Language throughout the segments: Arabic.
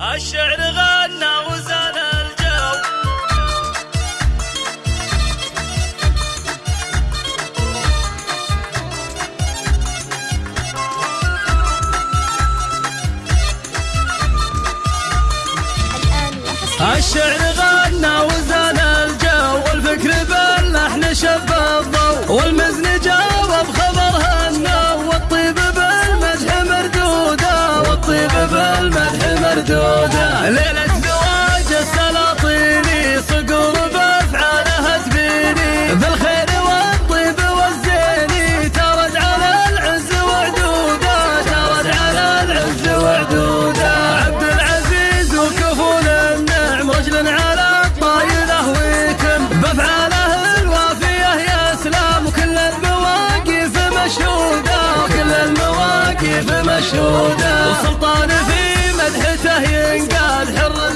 الشعر غنى وزان الجو. الشعر غنى وزان الجو. والفكر باللحن شب الضوء. والمزن جاوب خبر هنو والطيب بالمدح مردوده. والطيب بالمدح مردودة. ليلة زواج السلاطيني صقور بافعالها تبيني بالخير والطيب والزيني ترد على العز وعدوده. ترد على العز وعدوده. عبد العزيز وكفول النعم رجل على الطايله ويتم بافعاله الوافيه يا إسلام. وكل المواقف مشهودة. وكل المواقف مشهودة. وسلطان في مدحته ينقاد حر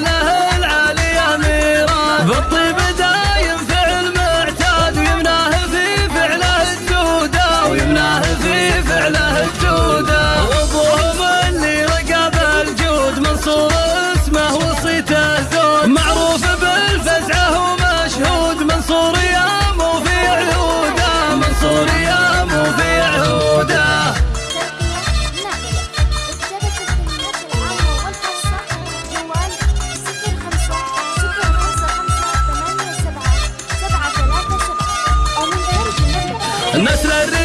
Nasrarı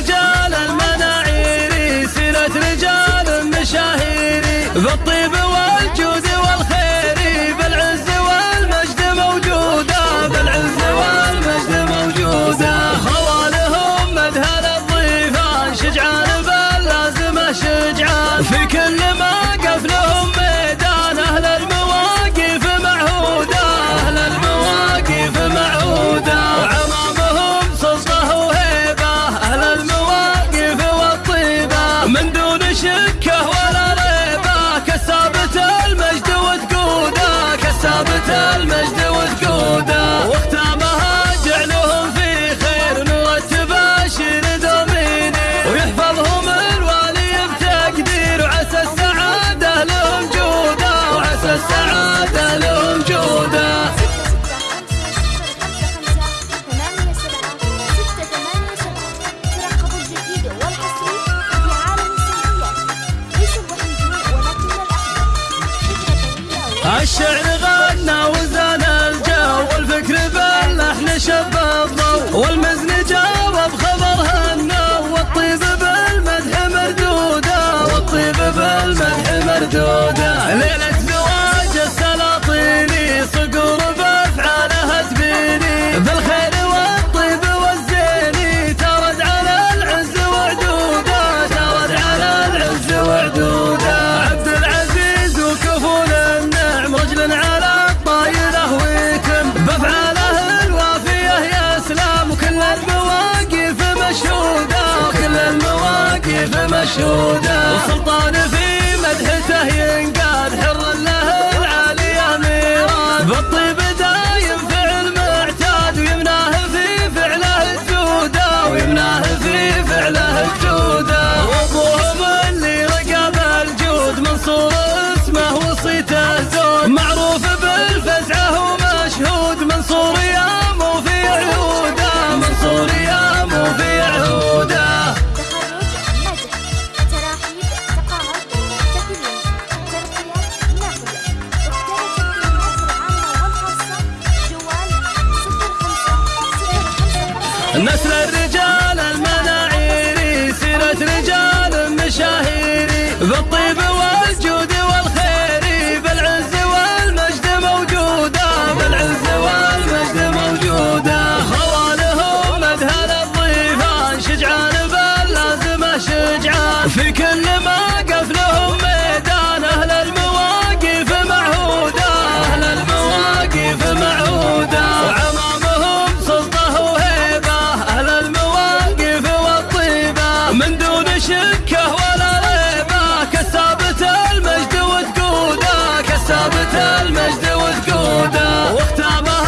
الشعر غنى وزان الجو والفكر باللحن شب المواقف مشهوده وسلطان في مدحته ينقاد حر له العالية ميراد بالطيب دايم فعل معتاد ويمناه في فعله الجوده ويمناه في فعله الجوده وابوهم اللي رقب الجود منصور اسمه وصيته زود معروف بالفزعة ومشهود منصور Nasıl المجد وتقوده واختامها